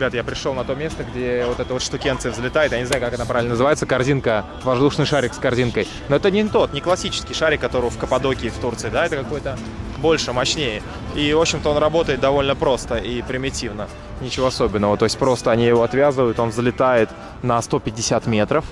ребят, я пришел на то место, где вот эта вот штукенция взлетает. Я не знаю, как она правильно называется. Корзинка, воздушный шарик с корзинкой. Но это не тот, не классический шарик, который в Каппадокии в Турции, да, это какой-то больше, мощнее. И, в общем-то, он работает довольно просто и примитивно. Ничего особенного. То есть просто они его отвязывают, он взлетает на 150 метров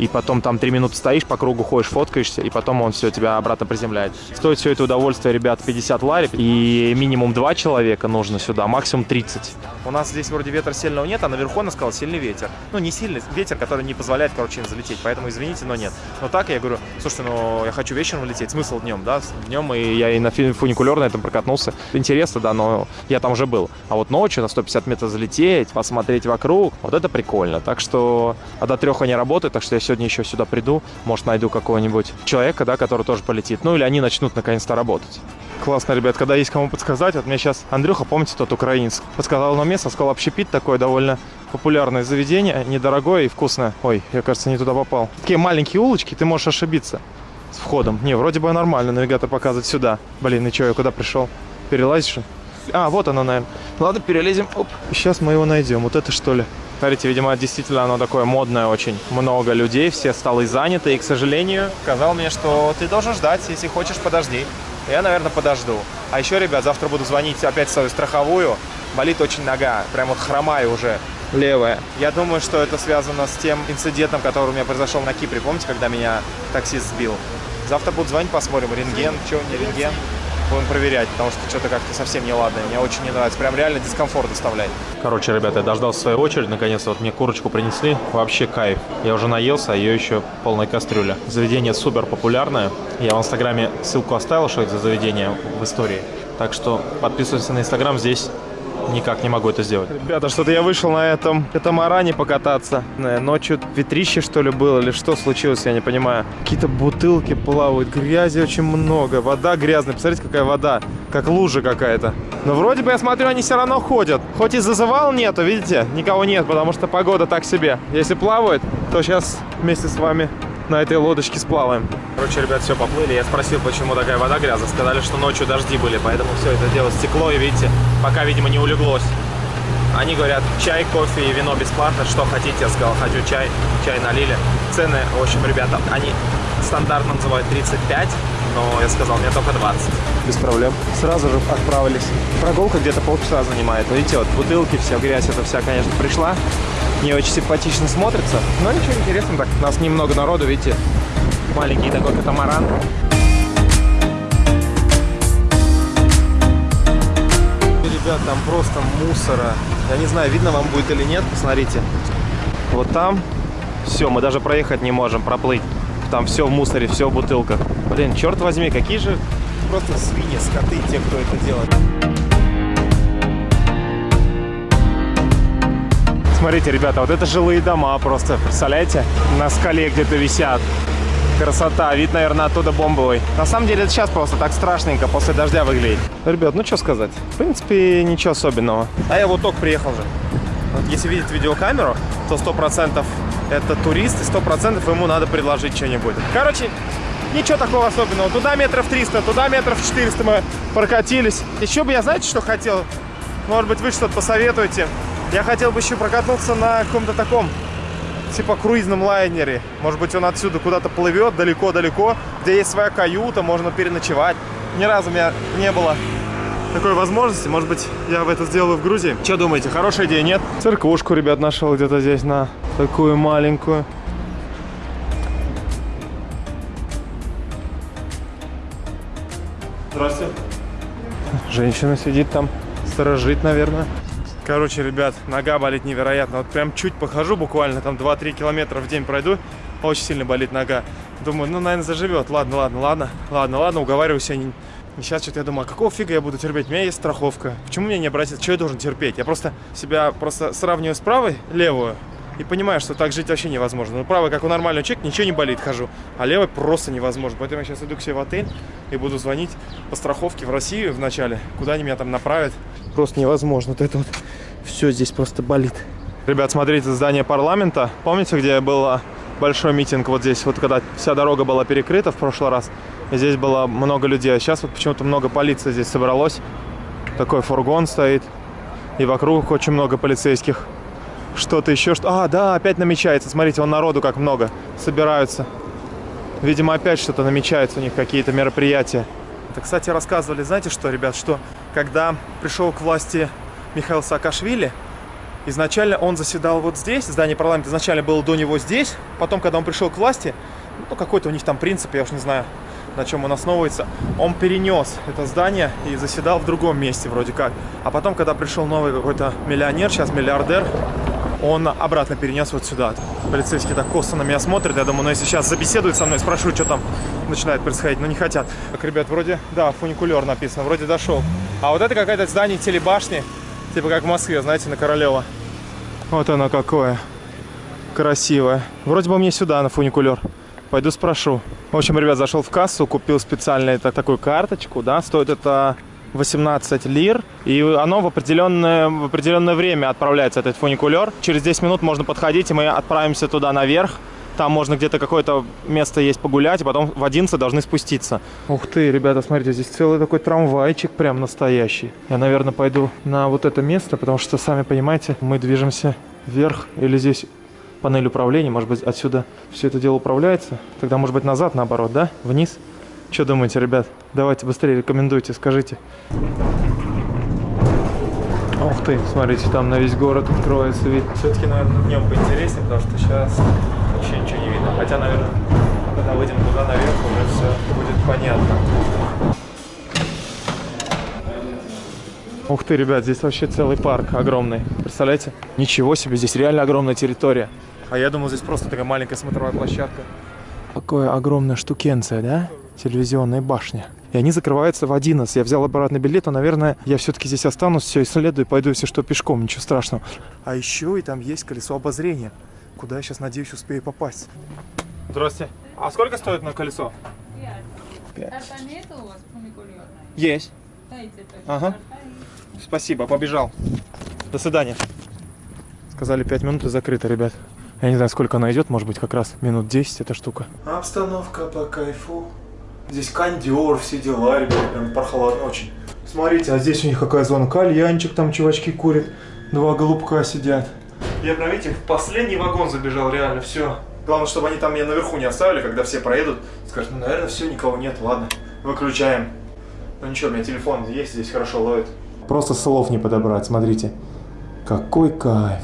и потом там 3 минуты стоишь, по кругу ходишь, фоткаешься, и потом он все тебя обратно приземляет. Стоит все это удовольствие, ребят, 50 лари, и минимум 2 человека нужно сюда, максимум 30. У нас здесь вроде ветра сильного нет, а наверху она сказала сильный ветер. Ну, не сильный ветер, который не позволяет, короче, им залететь, поэтому извините, но нет. Но так я говорю, слушайте, ну, я хочу вечером лететь, смысл днем, да, днем, и я и на фуникулер на этом прокатнулся. Интересно, да, но я там уже был. А вот ночью на 150 метров залететь, посмотреть вокруг, вот это прикольно. Так что, а до трех они работают, так что я сегодня еще сюда приду, может, найду какого-нибудь человека, да, который тоже полетит. Ну, или они начнут наконец-то работать. Классно, ребят, когда есть кому подсказать. Вот мне сейчас Андрюха, помните, тот украинец, подсказал на место, сказал общепит такое довольно популярное заведение, недорогое и вкусное. Ой, я, кажется, не туда попал. Такие маленькие улочки, ты можешь ошибиться с входом. Не, вроде бы нормально, навигатор показывает сюда. Блин, и что, я куда пришел? Перелазишь? А, вот оно, наверное. Ладно, перелезем. Оп. Сейчас мы его найдем. Вот это что ли? Смотрите, видимо, действительно оно такое модное очень. Много людей, все столы заняты. И, к сожалению, сказал мне, что ты должен ждать. Если хочешь, подожди. Я, наверное, подожду. А еще, ребят, завтра буду звонить опять в свою страховую. Болит очень нога. Прям вот хромаю уже. Левая. Я думаю, что это связано с тем инцидентом, который у меня произошел на Кипре. Помните, когда меня таксист сбил? Завтра буду звонить, посмотрим. Рентген, что, не рентген будем проверять, потому что что-то как-то совсем неладно. Мне очень не нравится. Прям реально дискомфорт доставляет. Короче, ребята, я дождался своей очереди. Наконец-то вот мне курочку принесли. Вообще кайф. Я уже наелся, а ее еще полная кастрюля. Заведение супер популярное. Я в инстаграме ссылку оставил, что это за заведение в истории. Так что подписывайтесь на инстаграм здесь никак не могу это сделать. Ребята, что-то я вышел на этом катамаране покататься. Э, ночью ветрище, что ли, было, или что случилось, я не понимаю. Какие-то бутылки плавают, грязи очень много, вода грязная. Посмотрите, какая вода, как лужа какая-то. Но вроде бы, я смотрю, они все равно ходят. Хоть и зазывал нету, видите, никого нет, потому что погода так себе. Если плавают, то сейчас вместе с вами на этой лодочке сплаваем. Короче, ребят, все, поплыли. Я спросил, почему такая вода грязная. Сказали, что ночью дожди были, поэтому все это дело стекло. И видите, пока, видимо, не улеглось. Они говорят, чай, кофе и вино бесплатно. Что хотите? Я сказал, хочу чай. Чай налили. Цены, в общем, ребята, они стандартно называют 35, но я сказал, мне только 20. Без проблем. Сразу же отправились. Прогулка где-то полчаса занимает. Видите, вот бутылки, вся грязь, это вся, конечно, пришла не очень симпатично смотрится. Но ничего интересного так. У нас немного народу, видите, маленький такой катамаран. Ребят, там просто мусора. Я не знаю, видно вам будет или нет, посмотрите. Вот там все, мы даже проехать не можем, проплыть. Там все в мусоре, все в бутылках. Блин, черт возьми, какие же просто свиньи, скоты, те, кто это делает. Смотрите, ребята, вот это жилые дома просто, представляете? На скале где-то висят. Красота, вид, наверное, оттуда бомбовый. На самом деле, это сейчас просто так страшненько после дождя выглядит. Ребят, ну что сказать, в принципе, ничего особенного. А я вот только приехал же. Вот если видеть видеокамеру, то 100% это турист, и 100% ему надо предложить что-нибудь. Короче, ничего такого особенного. Туда метров 300, туда метров 400 мы прокатились. Еще бы я, знаете, что хотел? Может быть, вы что-то посоветуете? Я хотел бы еще прокатнуться на каком-то таком, типа круизном лайнере. Может быть, он отсюда куда-то плывет далеко-далеко, где есть своя каюта, можно переночевать. Ни разу у меня не было такой возможности. Может быть, я в это сделаю в Грузии. Что думаете, хорошая идея, нет? Церквушку, ребят, нашел где-то здесь на такую маленькую. Здравствуйте. Женщина сидит там, сторожит, наверное. Короче, ребят, нога болит невероятно. Вот прям чуть похожу, буквально там 2-3 километра в день пройду. Очень сильно болит нога. Думаю, ну, наверное, заживет. Ладно, ладно, ладно, ладно, ладно, уговариваю себя. И сейчас что-то я думаю, а какого фига я буду терпеть? У меня есть страховка. Почему мне не обратиться? Что я должен терпеть? Я просто себя просто сравниваю с правой, левую, и понимаю, что так жить вообще невозможно. Ну, правый, как у нормального человека, ничего не болит, хожу. А левый просто невозможно. Поэтому я сейчас иду к себе в отель и буду звонить по страховке в Россию вначале. Куда они меня там направят. Просто невозможно. Вот это вот все здесь просто болит. Ребят, смотрите, здание парламента. Помните, где был большой митинг вот здесь? Вот когда вся дорога была перекрыта в прошлый раз. Здесь было много людей. А сейчас вот почему-то много полиции здесь собралось. Такой фургон стоит. И вокруг очень много полицейских. Что-то еще, что... А, да, опять намечается. Смотрите, вон народу как много. Собираются. Видимо, опять что-то намечается у них, какие-то мероприятия. Это, кстати, рассказывали, знаете что, ребят, что когда пришел к власти Михаил Саакашвили, изначально он заседал вот здесь, здание парламента изначально было до него здесь, потом, когда он пришел к власти, ну, какой-то у них там принцип, я уж не знаю, на чем он основывается, он перенес это здание и заседал в другом месте вроде как. А потом, когда пришел новый какой-то миллионер, сейчас миллиардер, он обратно перенес вот сюда. Полицейские так косо на меня смотрят. Я думаю, ну если сейчас забеседуют со мной, спрошу, что там начинает происходить. Но не хотят. Так, ребят, вроде, да, фуникулер написано, вроде дошел. А вот это какое-то здание телебашни, типа как в Москве, знаете, на Королева. Вот оно какое. Красивое. Вроде бы мне сюда, на фуникулер. Пойду спрошу. В общем, ребят, зашел в кассу, купил специально это, такую карточку, да, стоит это 18 лир, и оно в определенное, в определенное время отправляется, этот фуникулер. Через 10 минут можно подходить, и мы отправимся туда наверх. Там можно где-то какое-то место есть погулять, и потом в 11 должны спуститься. Ух ты, ребята, смотрите, здесь целый такой трамвайчик прям настоящий. Я, наверное, пойду на вот это место, потому что, сами понимаете, мы движемся вверх, или здесь панель управления, может быть, отсюда все это дело управляется. Тогда, может быть, назад, наоборот, да? Вниз. Что думаете, ребят? Давайте быстрее рекомендуйте, скажите. Ух ты, смотрите, там на весь город откроется вид. Все-таки, наверное, днем поинтереснее, потому что сейчас вообще ничего не видно. Хотя, наверное, когда выйдем туда наверх, уже все будет понятно. Ух ты, ребят, здесь вообще целый парк огромный. Представляете? Ничего себе, здесь реально огромная территория. А я думал, здесь просто такая маленькая смотровая площадка. Какое огромная штукенция, да? телевизионной башни. И они закрываются в 11. Я взял обратный билет, а, наверное, я все-таки здесь останусь, все исследую, пойду, если что, пешком, ничего страшного. А еще и там есть колесо обозрения, куда я сейчас, надеюсь, успею попасть. Здравствуйте. А сколько стоит на колесо? Пять. Есть. Ага. Спасибо, побежал. До свидания. Сказали 5 минут и закрыто, ребят. Я не знаю, сколько она идет, может быть, как раз минут 10 эта штука. Обстановка по кайфу. Здесь кондер, все дела, ребят, прям прохладно очень. Смотрите, а здесь у них какая зона? Кальянчик, там чувачки курят, два голубка сидят. Я прям, видите, в последний вагон забежал, реально, все. Главное, чтобы они там меня наверху не оставили, когда все проедут. Скажут, ну, наверное, все, никого нет, ладно, выключаем. Ну ничего, у меня телефон есть, здесь хорошо ловит. Просто слов не подобрать, смотрите. Какой кайф.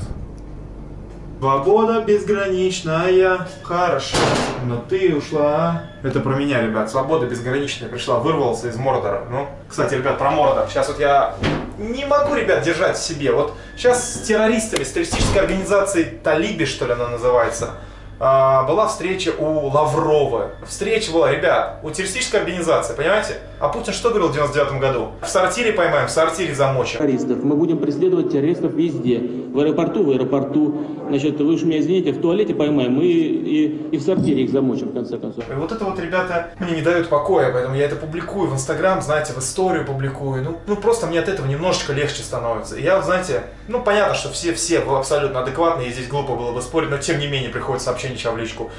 Свобода безграничная, хорошо, но ты ушла. Это про меня, ребят. Свобода безграничная пришла, вырвался из Мордора. Ну, кстати, ребят, про Мордор. Сейчас вот я не могу, ребят, держать в себе. Вот сейчас с террористами, с террористической организацией Талиби, что ли она называется, была встреча у Лаврова. Встреча была, ребят, у террористической организации, понимаете? А Путин что говорил в 99 году? В сортире поймаем, в сортире замочим. Террористов. Мы будем преследовать террористов везде. В аэропорту, в аэропорту. Значит, вы уж меня извините, в туалете поймаем и, и, и в сортире их замочим, в конце концов. И вот это вот, ребята, мне не дают покоя, поэтому я это публикую в Инстаграм, знаете, в историю публикую. Ну, ну, просто мне от этого немножечко легче становится. И я, знаете, ну, понятно, что все-все абсолютно адекватные, и здесь глупо было бы спорить, но тем не менее приходит сообщение в личку.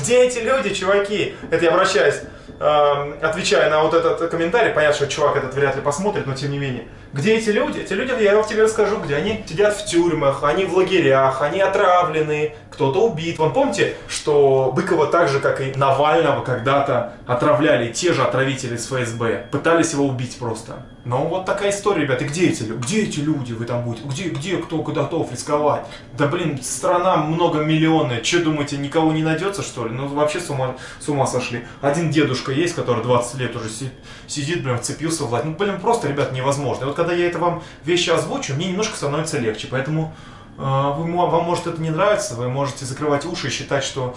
Где эти люди, чуваки? Это я обращаюсь, э, отвечая на вот этот комментарий. Понятно, что чувак этот вряд ли посмотрит, но тем не менее. Где эти люди? Эти люди, я вам тебе расскажу, где они сидят в тюрьмах, они в лагерях, они отравлены, кто-то убит. Вон помните, что Быкова так же, как и Навального, когда-то отравляли те же отравители с ФСБ. Пытались его убить просто. Но вот такая история, ребята. Где эти люди? Где эти люди вы там будете? Где, где кто готов рисковать? Да блин, страна многомиллионная. Че думаете, никого не найдется что ли? Ну вообще с ума, с ума сошли. Один дедушка есть, который 20 лет уже сидит, блин, вцепился в власть. Ну блин, просто, ребят, невозможно. И вот когда я это вам вещи озвучу, мне немножко становится легче. Поэтому э, вы, вам может это не нравится, вы можете закрывать уши и считать, что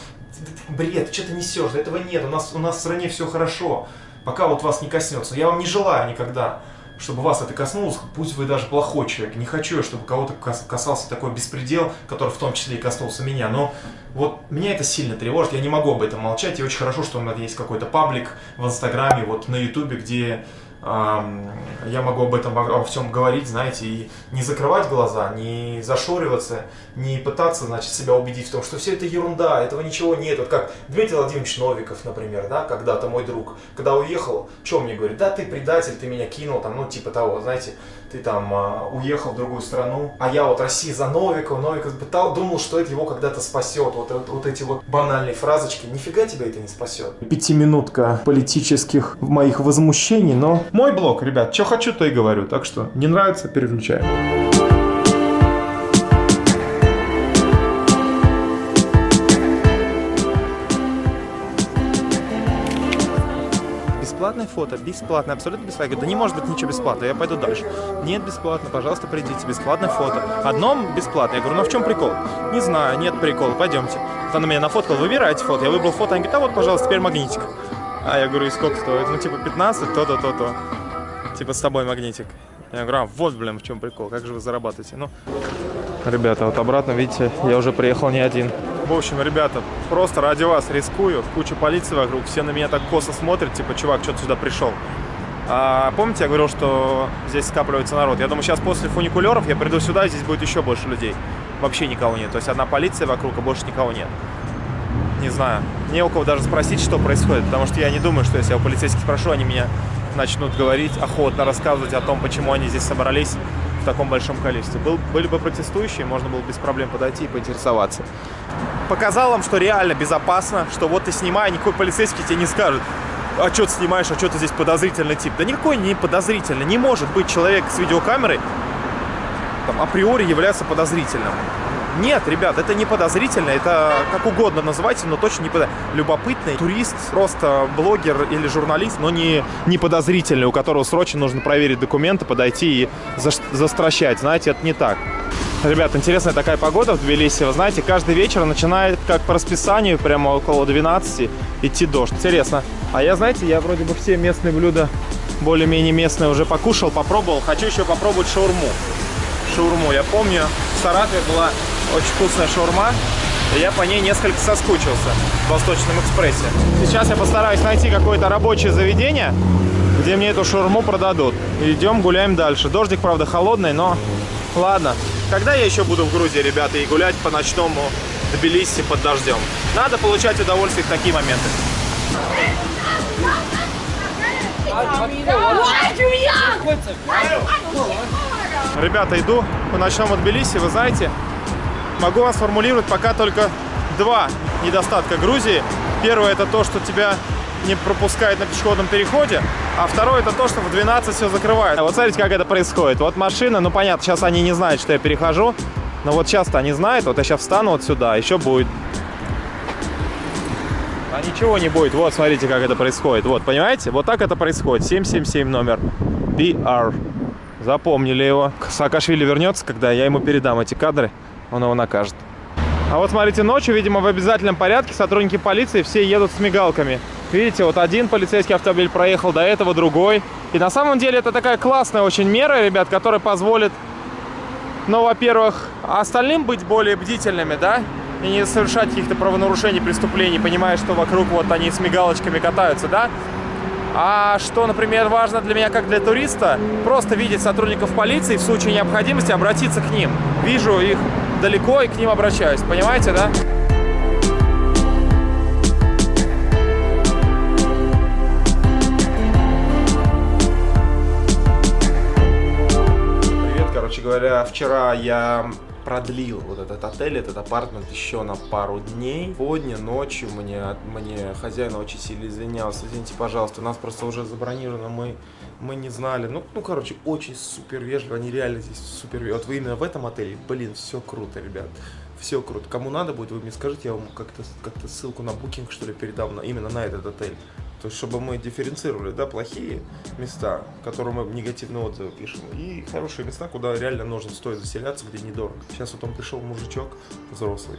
бред, что ты несешь, этого нет, у нас, у нас в стране все хорошо, пока вот вас не коснется. Я вам не желаю никогда, чтобы вас это коснулось, пусть вы даже плохой человек. Не хочу, чтобы кого-то касался такой беспредел, который в том числе и коснулся меня. Но вот меня это сильно тревожит, я не могу об этом молчать. И очень хорошо, что у меня есть какой-то паблик в Инстаграме, вот на Ютубе, где я могу об этом во, всем говорить, знаете, и не закрывать глаза, не зашориваться, не пытаться, значит, себя убедить в том, что все это ерунда, этого ничего нет. Вот как Дмитрий Владимирович Новиков, например, да, когда-то мой друг, когда уехал, что мне говорит, да, ты предатель, ты меня кинул, там, ну, типа того, знаете, ты там а, уехал в другую страну, а я вот Россия за Новикова, Новиков пытал, думал, что это его когда-то спасет. Вот, вот, вот эти вот банальные фразочки, нифига тебя это не спасет. Пятиминутка политических моих возмущений, но мой блог, ребят, что хочу, то и говорю, так что не нравится, переключаем. Бесплатное фото, бесплатно, абсолютно бесплатно. Я говорю, да не может быть ничего бесплатно, я пойду дальше. Нет, бесплатно, пожалуйста, придите, бесплатное фото. Одно бесплатно. Я говорю, ну в чем прикол? Не знаю, нет прикола, пойдемте. Вот она меня нафоткала, выбирайте фото. Я выбрал фото, она говорит, а вот, пожалуйста, теперь магнитик. А я говорю, и сколько стоит? Ну, типа 15, то-то, то-то. Типа с тобой магнитик. Я говорю, а вот, блин, в чем прикол, как же вы зарабатываете? Ну, ребята, вот обратно, видите, я уже приехал не один. В общем, ребята, просто ради вас рискую. Куча полиции вокруг, все на меня так косо смотрят, типа, чувак, что ты сюда пришел? А, помните, я говорил, что здесь скапливается народ? Я думаю, сейчас после фуникулеров я приду сюда, и здесь будет еще больше людей. Вообще никого нет. То есть одна полиция вокруг, а больше никого нет. Не знаю. Не у кого даже спросить, что происходит, потому что я не думаю, что если я у полицейских спрошу, они меня начнут говорить, охотно рассказывать о том, почему они здесь собрались в таком большом количестве. Был, были бы протестующие, можно было без проблем подойти и поинтересоваться. Показал вам, что реально безопасно, что вот ты снимай, никакой полицейский тебе не скажет, а что ты снимаешь, а что ты здесь подозрительный тип. Да никакой не подозрительный. Не может быть человек с видеокамерой там, априори являться подозрительным. Нет, ребят, это не подозрительно, это как угодно называйте, но точно не подозрительно. Любопытный турист, просто блогер или журналист, но не, не подозрительный, у которого срочно нужно проверить документы, подойти и за, застращать. Знаете, это не так. Ребят, интересная такая погода в Тбилиси. Вы знаете, каждый вечер начинает, как по расписанию, прямо около 12 идти дождь. Интересно. А я, знаете, я вроде бы все местные блюда, более-менее местные, уже покушал, попробовал. Хочу еще попробовать шаурму. Шаурму. Я помню, в Саратове была очень вкусная шаурма. Я по ней несколько соскучился в Восточном экспрессе. Сейчас я постараюсь найти какое-то рабочее заведение, где мне эту шаурму продадут. Идем, гуляем дальше. Дождик, правда, холодный, но ладно. Когда я еще буду в Грузии, ребята, и гулять по ночному Тбилиси под дождем? Надо получать удовольствие в такие моменты. Ребята, иду по ночному Тбилиси, вы знаете, могу вам сформулировать пока только два недостатка Грузии. Первое это то, что тебя не пропускают на пешеходном переходе, а второе это то, что в 12 все закрывают. Вот смотрите, как это происходит. Вот машина, ну понятно, сейчас они не знают, что я перехожу, но вот сейчас-то они знают, вот я сейчас встану вот сюда, еще будет. А ничего не будет. Вот, смотрите, как это происходит. Вот, понимаете? Вот так это происходит. 777 номер. BR. Запомнили его. Саакашвили вернется, когда я ему передам эти кадры он его накажет. А вот смотрите, ночью, видимо, в обязательном порядке сотрудники полиции все едут с мигалками. Видите, вот один полицейский автомобиль проехал, до этого другой. И на самом деле это такая классная очень мера, ребят, которая позволит, ну, во-первых, остальным быть более бдительными, да, и не совершать каких-то правонарушений, преступлений, понимая, что вокруг вот они с мигалочками катаются, да. А что, например, важно для меня как для туриста, просто видеть сотрудников полиции в случае необходимости обратиться к ним. Вижу их далеко и к ним обращаюсь. Понимаете, да? Привет, короче говоря, вчера я продлил вот этот отель, этот апартмент еще на пару дней. Сегодня ночью мне, мне хозяин очень сильно извинялся. Извините, пожалуйста, у нас просто уже забронировано, мы, мы не знали. Ну, ну, короче, очень супер вежливо, они реально здесь супер вежливо. Вот вы именно в этом отеле, блин, все круто, ребят. Все круто. Кому надо будет, вы мне скажите, я вам как-то как, -то, ссылку на букинг, что ли, передам на, именно на этот отель. То есть, чтобы мы дифференцировали, да, плохие места, которые мы негативные отзывы пишем, и хорошие места, куда реально нужно стоит заселяться, где недорого. Сейчас вот он пришел мужичок взрослый,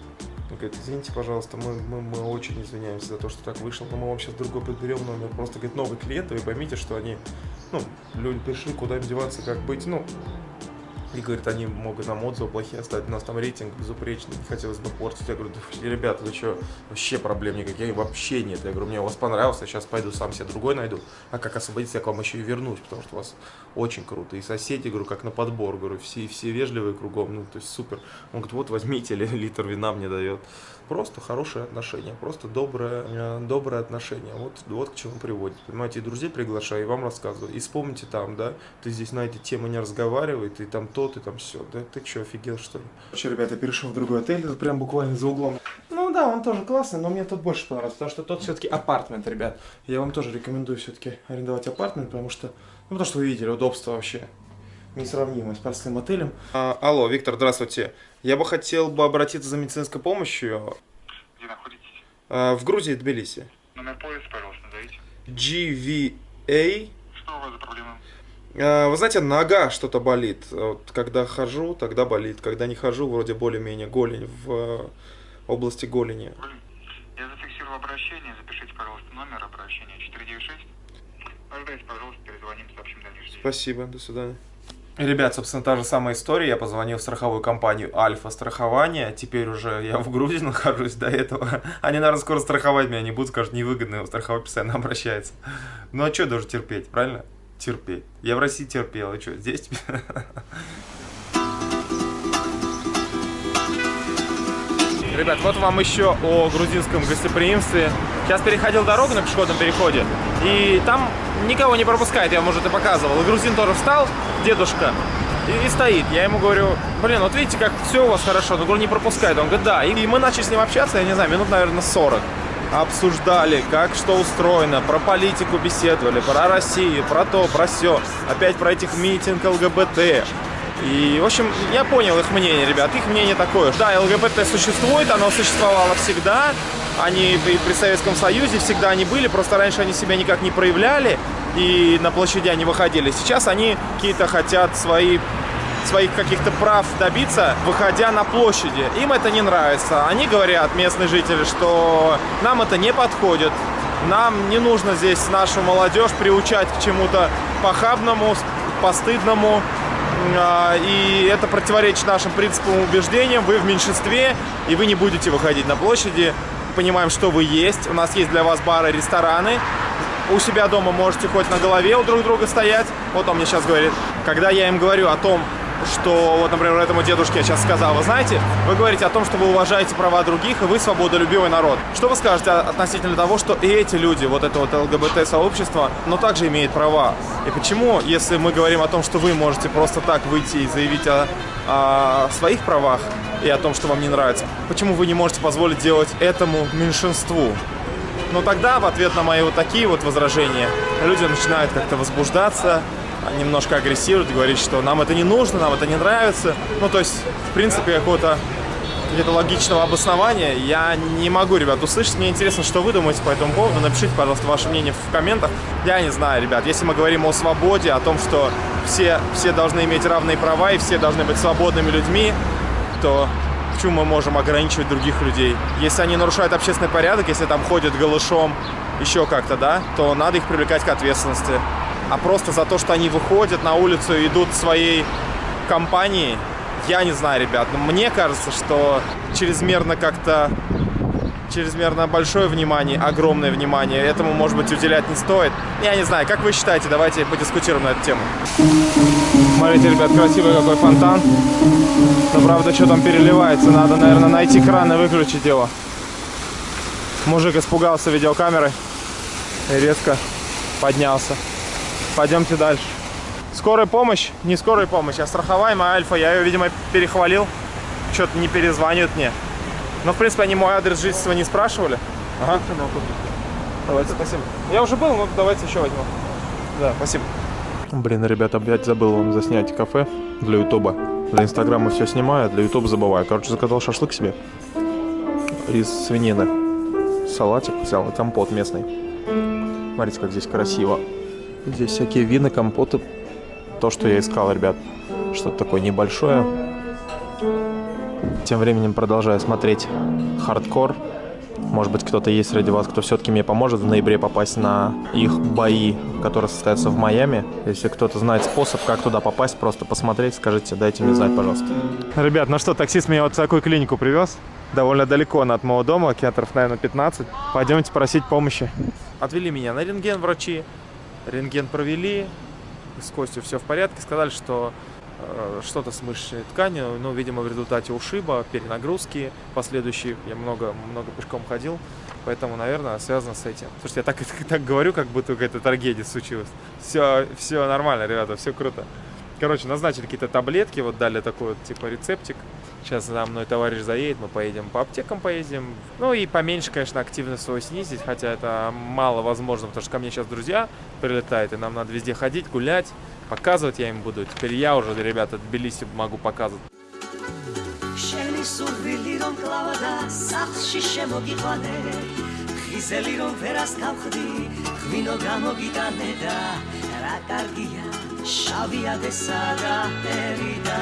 он говорит, извините, пожалуйста, мы, мы, мы очень извиняемся за то, что так вышло, но мы вам сейчас другой подберем номер. Просто, говорит, новый клиент, вы поймите, что они, ну, люди пришли, куда им деваться, как быть, ну, И говорит, они могут нам отзывы плохие оставить, у нас там рейтинг безупречный, не хотелось бы портить. Я говорю, да, ребята, вы что, вообще проблем никаких, вообще нет. Я говорю, мне у вас понравился, сейчас пойду сам себе другой найду. А как освободиться, я к вам еще и вернусь, потому что у вас очень круто. И соседи, говорю, как на подбор, говорю, все, все вежливые кругом, ну, то есть супер. Он говорит, вот возьмите, литр вина мне дает. Просто хорошие отношения, просто доброе, э, доброе отношение. Вот, вот к чему приводит. Понимаете, и друзей приглашаю, и вам рассказываю. И вспомните там, да, ты здесь на эти темы не разговаривай, ты там то, ты там все. Да ты что, офигел, что ли? Вообще, ребята, я перешел в другой отель, это прям буквально за углом. Ну да, он тоже классный, но мне тут больше понравился, потому что тот все-таки апартмент, ребят. Я вам тоже рекомендую все-таки арендовать апартмент, потому что, ну, потому что вы видели, удобство вообще несравнимое с простым отелем. А, алло, Виктор, здравствуйте. Я бы хотел бы обратиться за медицинской помощью. Где находитесь? А, в Грузии, Тбилиси. Номер поезда, пожалуйста, назовите. GVA. Что у вас за проблема? А, Вы знаете, нога что-то болит. Вот, когда хожу, тогда болит. Когда не хожу, вроде более-менее голень в э, области голени. Блин, я зафиксировал обращение, запишите, пожалуйста, номер обращения 496. Ожидайте, пожалуйста, перезвоним, сообщим дальнейшее. Спасибо, до свидания. Ребят, собственно, та же самая история. Я позвонил в страховую компанию Альфа Страхование. Теперь уже я в Грузии нахожусь до этого. Они, наверное, скоро страховать меня не будут, скажут, невыгодно, его страховой постоянно обращается. Ну а что даже терпеть, правильно? Терпеть. Я в России терпел, и что, здесь? Ребят, вот вам еще о грузинском гостеприимстве. Сейчас переходил дорогу на пешеходном переходе, и там никого не пропускает, я вам уже это показывал. И грузин тоже встал, дедушка, и, и стоит. Я ему говорю, блин, вот видите, как все у вас хорошо, но говорю, не пропускает. Он говорит, да. И, и мы начали с ним общаться, я не знаю, минут, наверное, 40. Обсуждали, как что устроено, про политику беседовали, про Россию, про то, про все. Опять про этих митинг ЛГБТ. И, в общем, я понял их мнение, ребят. Их мнение такое. Да, ЛГБТ существует, оно существовало всегда. Они при Советском Союзе всегда они были, просто раньше они себя никак не проявляли и на площади они выходили. Сейчас они какие-то хотят свои своих каких-то прав добиться, выходя на площади. Им это не нравится. Они говорят, местные жители, что нам это не подходит. Нам не нужно здесь нашу молодежь приучать к чему-то похабному, постыдному. А, И это противоречит нашим принципам и убеждениям. Вы в меньшинстве, и вы не будете выходить на площади. Понимаем, что вы есть. У нас есть для вас бары, рестораны. У себя дома можете хоть на голове у друг друга стоять. Вот он мне сейчас говорит. Когда я им говорю о том, что, вот, например, этому дедушке я сейчас сказал, вы знаете, вы говорите о том, что вы уважаете права других, и вы свободолюбивый народ. Что вы скажете относительно того, что и эти люди, вот это вот ЛГБТ-сообщество, но также имеют права? И почему, если мы говорим о том, что вы можете просто так выйти и заявить о, о своих правах и о том, что вам не нравится, почему вы не можете позволить делать этому меньшинству? Но тогда, в ответ на мои вот такие вот возражения, люди начинают как-то возбуждаться, немножко агрессируют, говорить, что нам это не нужно, нам это не нравится. Ну, то есть, в принципе, какого-то какого-то логичного обоснования я не могу, ребят, услышать. Мне интересно, что вы думаете по этому поводу. Напишите, пожалуйста, ваше мнение в комментах. Я не знаю, ребят, если мы говорим о свободе, о том, что все, все должны иметь равные права и все должны быть свободными людьми, то почему мы можем ограничивать других людей? Если они нарушают общественный порядок, если там ходят голышом, еще как-то, да, то надо их привлекать к ответственности. А просто за то, что они выходят на улицу и идут своей компанией, я не знаю, ребят, но мне кажется, что чрезмерно как-то чрезмерно большое внимание, огромное внимание этому, может быть, уделять не стоит. Я не знаю, как вы считаете, давайте подискутируем на эту тему. Смотрите, ребят, красивый какой фонтан. Но, правда, что там переливается, надо, наверное, найти кран и выключить его. Мужик испугался видеокамеры и резко поднялся. Пойдемте дальше. Скорая помощь, не скорая помощь, а страховаемая Альфа. Я ее, видимо, перехвалил. Что-то не перезванивают мне. Но, в принципе, они мой адрес жительства не спрашивали. Ага. Давайте, спасибо. Я уже был, но давайте еще возьму. Да, спасибо. Блин, ребята, опять забыл вам заснять кафе для ютуба. Для инстаграма все снимаю, а для ютуба забываю. Короче, заказал шашлык себе из свинины. Салатик взял и компот местный. Смотрите, как здесь красиво. Здесь всякие вины, компоты. То, что я искал, ребят. Что-то такое небольшое. Тем временем продолжаю смотреть хардкор. Может быть, кто-то есть среди вас, кто все-таки мне поможет в ноябре попасть на их бои, которые состоятся в Майами. Если кто-то знает способ, как туда попасть, просто посмотреть, скажите, дайте мне знать, пожалуйста. Ребят, ну что, таксист меня вот в такую клинику привез. Довольно далеко от моего дома, километров, наверное, 15. Пойдемте просить помощи. Отвели меня на рентген врачи. Рентген провели. С костью все в порядке. Сказали, что э, что-то с мышечной тканью, ну, видимо, в результате ушиба, перенагрузки последующие. Я много, много пешком ходил, поэтому, наверное, связано с этим. Слушайте, я так, так говорю, как будто какая-то трагедия случилась. Все, все нормально, ребята, все круто. Короче, назначили какие-то таблетки, вот дали такой вот, типа, рецептик. Сейчас за мной товарищ заедет, мы поедем по аптекам поедем. Ну и поменьше, конечно, активность свою снизить, хотя это мало возможно, потому что ко мне сейчас друзья прилетают, и нам надо везде ходить, гулять, показывать я им буду. Теперь я уже, ребята, Тбилиси могу показывать. შენი სურვილი რომ კლავდა სახლში შემოგიყვანე ხიზელი რომ ვერას გავხდი ღვინო გამოგიტანე და რა კარგია შავია დესა და ერი და